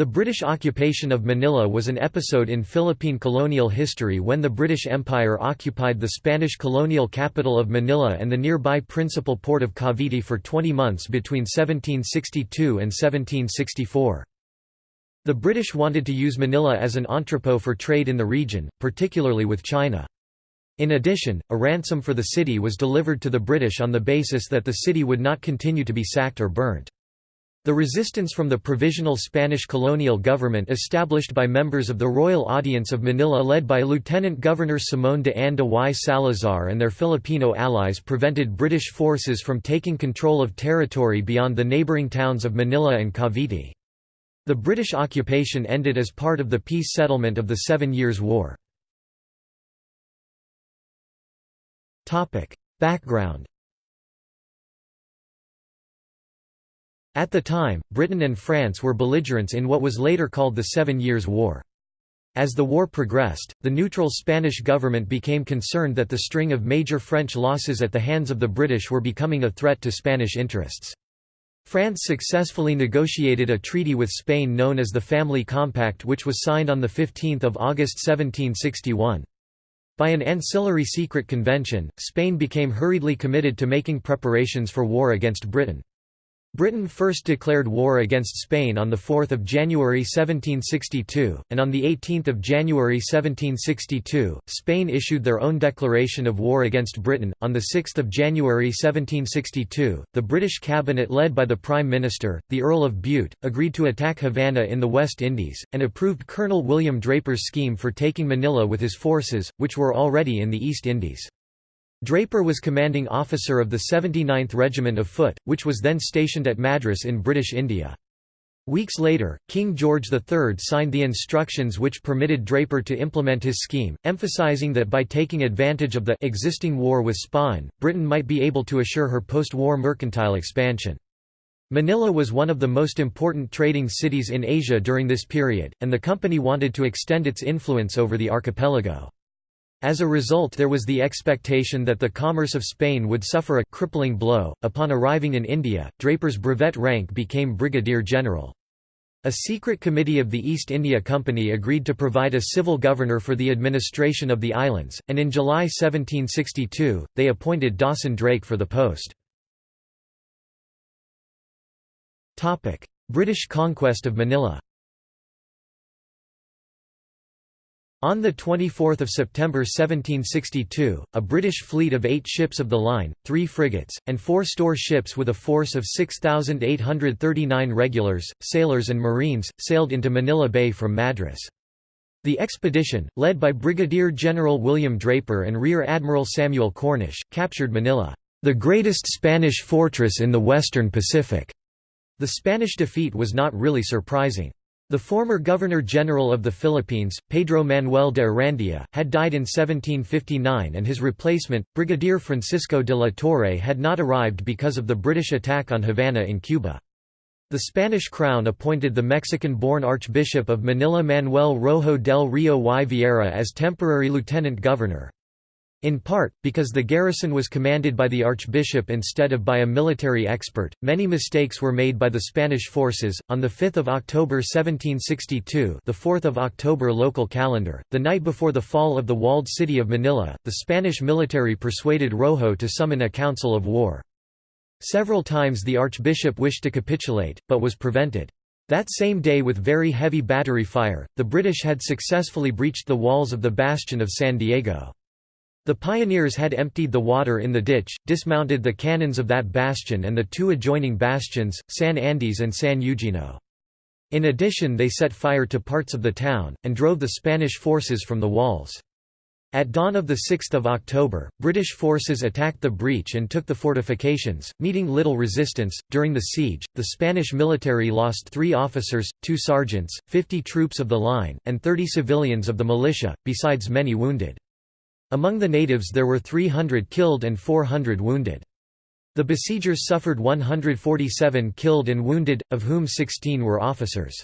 The British occupation of Manila was an episode in Philippine colonial history when the British Empire occupied the Spanish colonial capital of Manila and the nearby principal port of Cavite for 20 months between 1762 and 1764. The British wanted to use Manila as an entrepot for trade in the region, particularly with China. In addition, a ransom for the city was delivered to the British on the basis that the city would not continue to be sacked or burnt. The resistance from the provisional Spanish colonial government established by members of the Royal Audience of Manila led by Lieutenant Governor Simón de Anda y Salazar and their Filipino allies prevented British forces from taking control of territory beyond the neighboring towns of Manila and Cavite. The British occupation ended as part of the peace settlement of the Seven Years' War. Background At the time, Britain and France were belligerents in what was later called the Seven Years' War. As the war progressed, the neutral Spanish government became concerned that the string of major French losses at the hands of the British were becoming a threat to Spanish interests. France successfully negotiated a treaty with Spain known as the Family Compact which was signed on 15 August 1761. By an ancillary secret convention, Spain became hurriedly committed to making preparations for war against Britain. Britain first declared war against Spain on 4 January 1762, and on 18 January 1762, Spain issued their own declaration of war against Britain. On 6 January 1762, the British cabinet led by the Prime Minister, the Earl of Bute, agreed to attack Havana in the West Indies, and approved Colonel William Draper's scheme for taking Manila with his forces, which were already in the East Indies. Draper was commanding officer of the 79th Regiment of Foot, which was then stationed at Madras in British India. Weeks later, King George III signed the instructions which permitted Draper to implement his scheme, emphasizing that by taking advantage of the existing war with Spain, Britain might be able to assure her post-war mercantile expansion. Manila was one of the most important trading cities in Asia during this period, and the company wanted to extend its influence over the archipelago. As a result there was the expectation that the commerce of Spain would suffer a crippling blow. Upon arriving in India, Draper's brevet rank became brigadier general. A secret committee of the East India Company agreed to provide a civil governor for the administration of the islands, and in July 1762, they appointed Dawson Drake for the post. British conquest of Manila On 24 September 1762, a British fleet of eight ships of the line, three frigates, and four store ships with a force of 6,839 regulars, sailors and marines, sailed into Manila Bay from Madras. The expedition, led by Brigadier General William Draper and Rear Admiral Samuel Cornish, captured Manila, "...the greatest Spanish fortress in the western Pacific." The Spanish defeat was not really surprising. The former Governor-General of the Philippines, Pedro Manuel de Arandia, had died in 1759 and his replacement, Brigadier Francisco de la Torre had not arrived because of the British attack on Havana in Cuba. The Spanish crown appointed the Mexican-born Archbishop of Manila Manuel Rojo del Rio y Vieira as temporary lieutenant governor. In part, because the garrison was commanded by the archbishop instead of by a military expert, many mistakes were made by the Spanish forces. On the 5th of October 1762, the 4th of October local calendar, the night before the fall of the walled city of Manila, the Spanish military persuaded Rojo to summon a council of war. Several times the archbishop wished to capitulate, but was prevented. That same day with very heavy battery fire, the British had successfully breached the walls of the bastion of San Diego. The pioneers had emptied the water in the ditch, dismounted the cannons of that bastion and the two adjoining bastions, San Andres and San Eugenio. In addition they set fire to parts of the town, and drove the Spanish forces from the walls. At dawn of 6 October, British forces attacked the breach and took the fortifications, meeting little resistance. During the siege, the Spanish military lost three officers, two sergeants, 50 troops of the line, and 30 civilians of the militia, besides many wounded. Among the natives there were 300 killed and 400 wounded. The besiegers suffered 147 killed and wounded, of whom 16 were officers.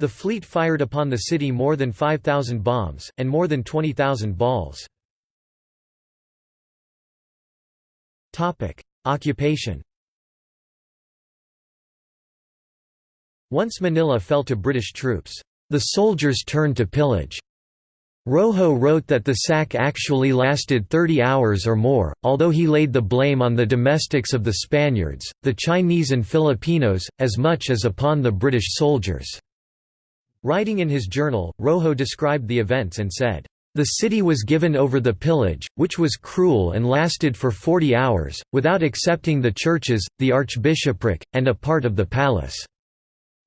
The fleet fired upon the city more than 5,000 bombs, and more than 20,000 balls. Occupation Once Manila fell to British troops, the soldiers turned to pillage. Rojo wrote that the sack actually lasted 30 hours or more, although he laid the blame on the domestics of the Spaniards, the Chinese and Filipinos, as much as upon the British soldiers. Writing in his journal, Rojo described the events and said, the city was given over the pillage, which was cruel and lasted for forty hours, without excepting the churches, the archbishopric, and a part of the palace.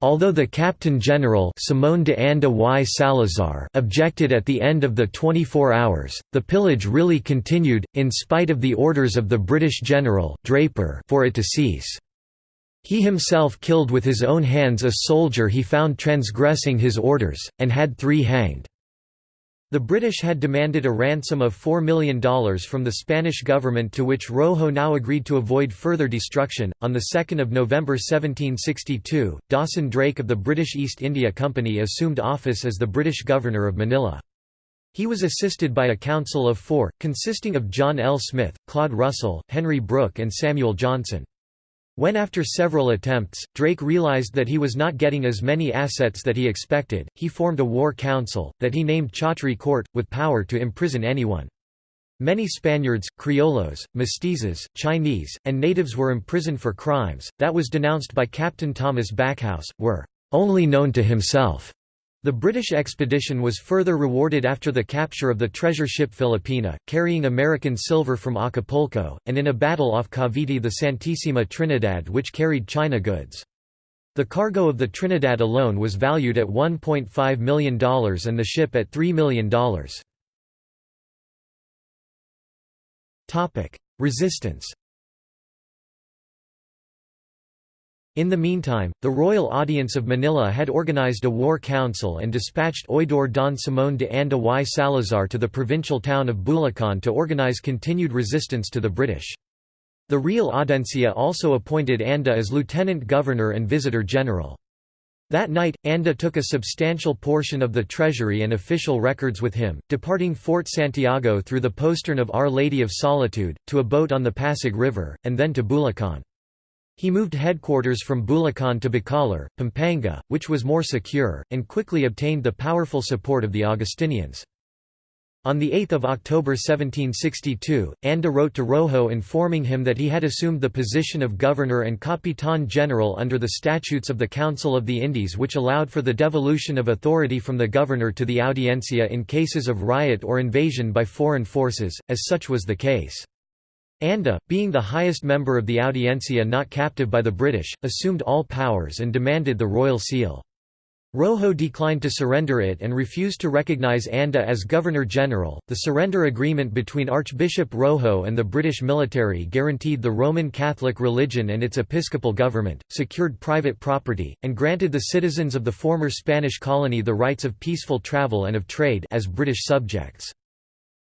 Although the Captain General Simón de Anda y Salazar objected at the end of the 24 hours, the pillage really continued, in spite of the orders of the British General Draper for it to cease. He himself killed with his own hands a soldier he found transgressing his orders, and had three hanged. The British had demanded a ransom of $4 million from the Spanish government to which Rojo now agreed to avoid further destruction. On 2 November 1762, Dawson Drake of the British East India Company assumed office as the British governor of Manila. He was assisted by a council of four, consisting of John L. Smith, Claude Russell, Henry Brooke and Samuel Johnson. When after several attempts, Drake realized that he was not getting as many assets that he expected, he formed a war council, that he named Chottry Court, with power to imprison anyone. Many Spaniards, Criollos, mestizos, Chinese, and natives were imprisoned for crimes, that was denounced by Captain Thomas Backhouse, were only known to himself. The British expedition was further rewarded after the capture of the treasure ship Filipina, carrying American silver from Acapulco, and in a battle off Cavite the Santissima Trinidad which carried China goods. The cargo of the Trinidad alone was valued at $1.5 million and the ship at $3 million. Resistance In the meantime, the Royal Audience of Manila had organized a war council and dispatched Oidor Don Simón de Anda y Salazar to the provincial town of Bulacan to organize continued resistance to the British. The Real Audiencia also appointed Anda as lieutenant governor and visitor general. That night, Anda took a substantial portion of the treasury and official records with him, departing Fort Santiago through the postern of Our Lady of Solitude, to a boat on the Pasig River, and then to Bulacan. He moved headquarters from Bulacan to Bacolor, Pampanga, which was more secure, and quickly obtained the powerful support of the Augustinians. On 8 October 1762, Anda wrote to Rojo informing him that he had assumed the position of governor and capitan general under the statutes of the Council of the Indies which allowed for the devolution of authority from the governor to the audiencia in cases of riot or invasion by foreign forces, as such was the case. Anda, being the highest member of the Audiencia not captive by the British, assumed all powers and demanded the royal seal. Rojo declined to surrender it and refused to recognize Anda as Governor-General. The surrender agreement between Archbishop Rojo and the British military guaranteed the Roman Catholic religion and its episcopal government, secured private property, and granted the citizens of the former Spanish colony the rights of peaceful travel and of trade as British subjects.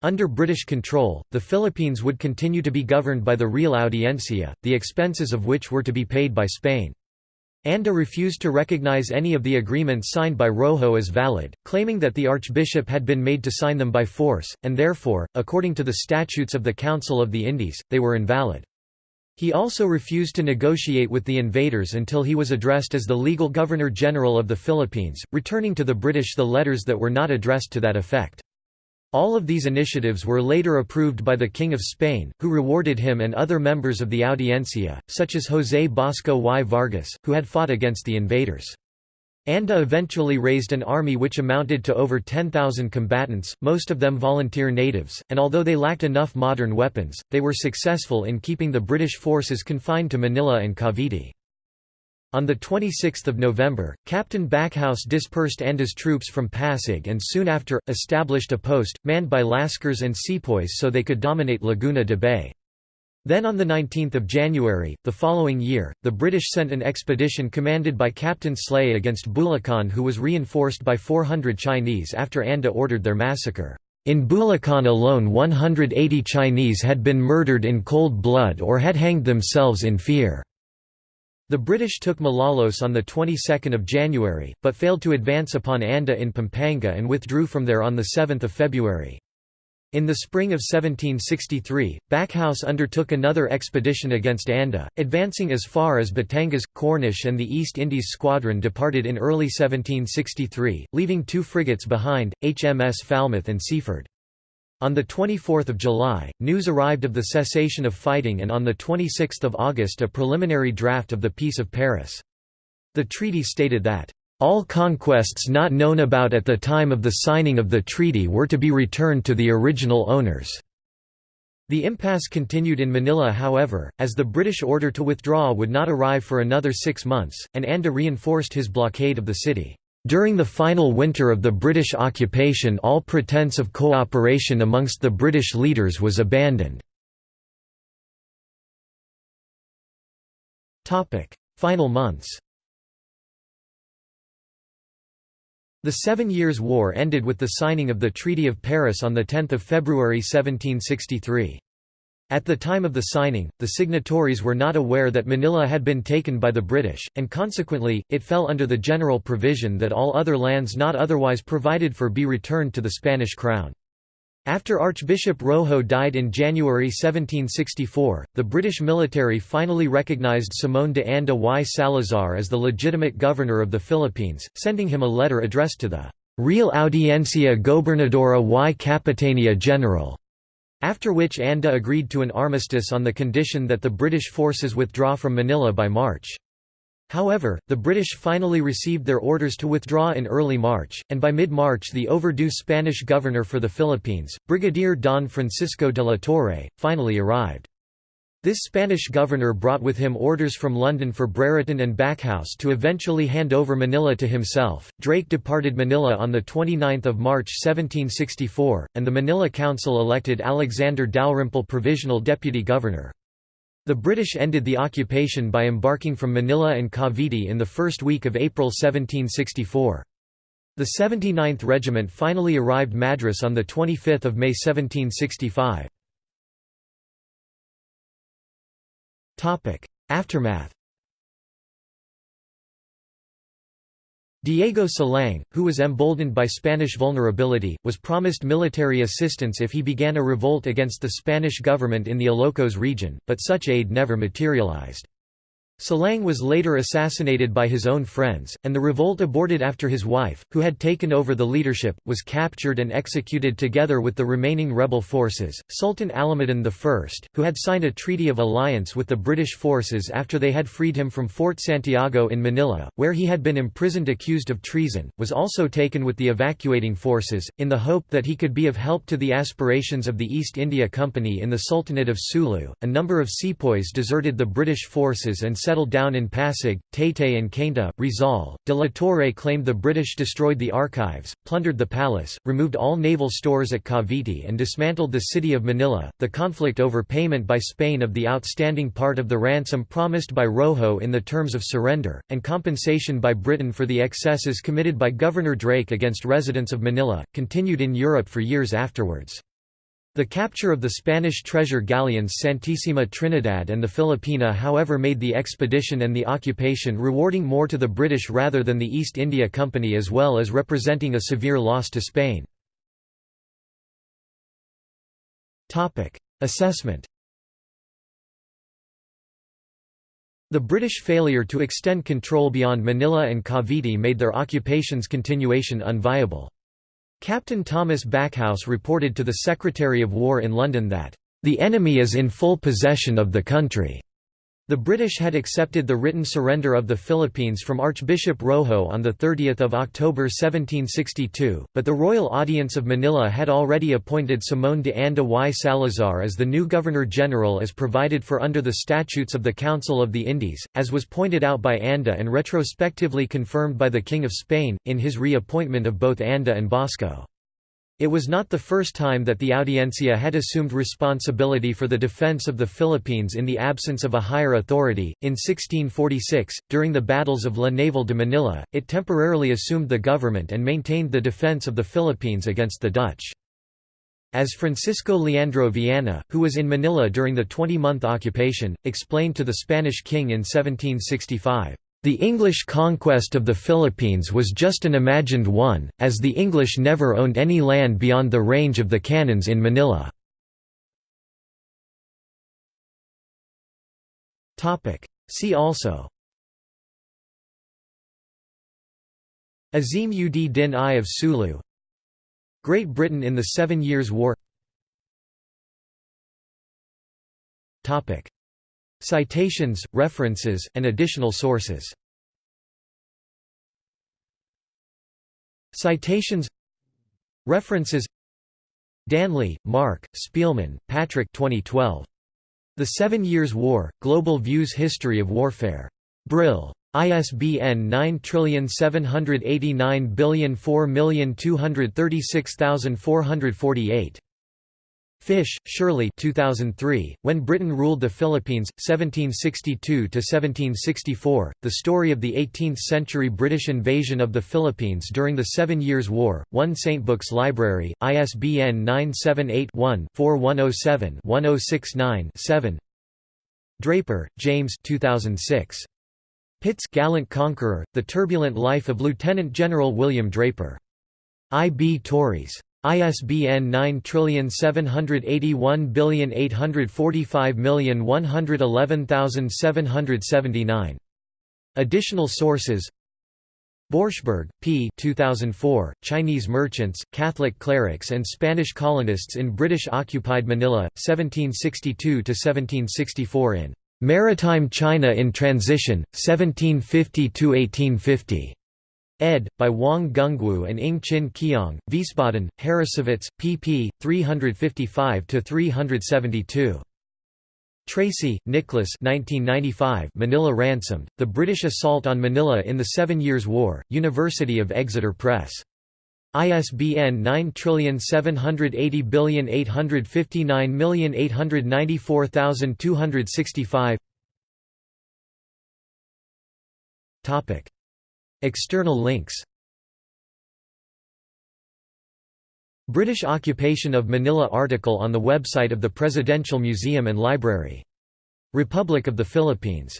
Under British control, the Philippines would continue to be governed by the Real Audiencia, the expenses of which were to be paid by Spain. Anda refused to recognize any of the agreements signed by Rojo as valid, claiming that the archbishop had been made to sign them by force, and therefore, according to the statutes of the Council of the Indies, they were invalid. He also refused to negotiate with the invaders until he was addressed as the legal Governor-General of the Philippines, returning to the British the letters that were not addressed to that effect. All of these initiatives were later approved by the King of Spain, who rewarded him and other members of the Audiencia, such as José Bosco y Vargas, who had fought against the invaders. Anda eventually raised an army which amounted to over 10,000 combatants, most of them volunteer natives, and although they lacked enough modern weapons, they were successful in keeping the British forces confined to Manila and Cavite. On 26 November, Captain Backhouse dispersed Anda's troops from Pasig and soon after, established a post, manned by Lascars and sepoys so they could dominate Laguna de Bay. Then on 19 January, the following year, the British sent an expedition commanded by Captain Slay against Bulacan who was reinforced by 400 Chinese after Anda ordered their massacre. In Bulacan alone 180 Chinese had been murdered in cold blood or had hanged themselves in fear. The British took Malolos on the 22nd of January, but failed to advance upon Anda in Pampanga and withdrew from there on the 7th of February. In the spring of 1763, Backhouse undertook another expedition against Anda, advancing as far as Batangas. Cornish and the East Indies squadron departed in early 1763, leaving two frigates behind, HMS Falmouth and Seaford. On 24 July, news arrived of the cessation of fighting and on 26 August a preliminary draft of the Peace of Paris. The treaty stated that all conquests not known about at the time of the signing of the treaty were to be returned to the original owners. The impasse continued in Manila however, as the British order to withdraw would not arrive for another six months, and Anda reinforced his blockade of the city. During the final winter of the British occupation all pretense of cooperation amongst the British leaders was abandoned. Final months The Seven Years' War ended with the signing of the Treaty of Paris on 10 February 1763. At the time of the signing, the signatories were not aware that Manila had been taken by the British, and consequently, it fell under the general provision that all other lands not otherwise provided for be returned to the Spanish crown. After Archbishop Rojo died in January 1764, the British military finally recognized Simón de Anda y Salazar as the legitimate governor of the Philippines, sending him a letter addressed to the Real Audiencia Gobernadora y Capitania General, after which Anda agreed to an armistice on the condition that the British forces withdraw from Manila by March. However, the British finally received their orders to withdraw in early March, and by mid-March the overdue Spanish governor for the Philippines, Brigadier Don Francisco de la Torre, finally arrived. This Spanish governor brought with him orders from London for Brereton and Backhouse to eventually hand over Manila to himself. Drake departed Manila on 29 March 1764, and the Manila Council elected Alexander Dalrymple provisional deputy governor. The British ended the occupation by embarking from Manila and Cavite in the first week of April 1764. The 79th Regiment finally arrived Madras on 25 May 1765. Aftermath Diego Silang, who was emboldened by Spanish vulnerability, was promised military assistance if he began a revolt against the Spanish government in the Ilocos region, but such aid never materialized. Silang was later assassinated by his own friends, and the revolt aborted after his wife, who had taken over the leadership, was captured and executed together with the remaining rebel forces. Sultan Alauddin I, who had signed a treaty of alliance with the British forces after they had freed him from Fort Santiago in Manila, where he had been imprisoned accused of treason, was also taken with the evacuating forces, in the hope that he could be of help to the aspirations of the East India Company in the Sultanate of Sulu. A number of sepoys deserted the British forces and settled down in Pasig, Taytay and Cainta, Rizal. De la Torre claimed the British destroyed the archives, plundered the palace, removed all naval stores at Cavite and dismantled the city of Manila. The conflict over payment by Spain of the outstanding part of the ransom promised by Rojo in the terms of surrender, and compensation by Britain for the excesses committed by Governor Drake against residents of Manila, continued in Europe for years afterwards. The capture of the Spanish treasure galleons Santissima Trinidad and the Filipina however made the expedition and the occupation rewarding more to the British rather than the East India Company as well as representing a severe loss to Spain. Assessment The British failure to extend control beyond Manila and Cavite made their occupation's continuation unviable. Captain Thomas Backhouse reported to the Secretary of War in London that, "...the enemy is in full possession of the country." The British had accepted the written surrender of the Philippines from Archbishop Rojo on 30 October 1762, but the Royal Audience of Manila had already appointed Simón de Anda y Salazar as the new Governor-General as provided for under the Statutes of the Council of the Indies, as was pointed out by Anda and retrospectively confirmed by the King of Spain, in his reappointment of both Anda and Bosco. It was not the first time that the Audiencia had assumed responsibility for the defense of the Philippines in the absence of a higher authority. In 1646, during the battles of La Naval de Manila, it temporarily assumed the government and maintained the defense of the Philippines against the Dutch. As Francisco Leandro Viana, who was in Manila during the 20-month occupation, explained to the Spanish king in 1765, The English conquest of the Philippines was just an imagined one, as the English never owned any land beyond the range of the cannons in Manila. See also. Azim ud Din I of Sulu. Great Britain in the Seven Years' War Citations, references, and additional sources Citations References Danley, Mark, Speelman, Patrick 2012. The Seven Years' War, Global Views History of Warfare. Brill. ISBN 9789004236448. Fish, Shirley 2003, When Britain Ruled the Philippines, 1762–1764, The Story of the 18th-Century British Invasion of the Philippines During the Seven Years' War, 1 St. Books Library, ISBN 978-1-4107-1069-7 Dreaper, James 2006. Pitt's Gallant Conqueror, The Turbulent Life of Lieutenant General William Draper. I. B. Tauris. ISBN 9781845111779. Additional sources Borschberg, P. 2004, Chinese Merchants, Catholic Clerics and Spanish Colonists in British-occupied Manila, 1762–1764 in "'Maritime China in Transition, 1750–1850' ed. by Wang Gungwu and Ng Chin Keong, Wiesbaden, Harrassowitz, pp. 355–372. Tracy, Nicholas 1995 Manila Ransomed, The British Assault on Manila in the Seven Years' War, University of Exeter Press. ISBN 9780859894265 External links British occupation of Manila article on the website of the Presidential Museum and Library. Republic of the Philippines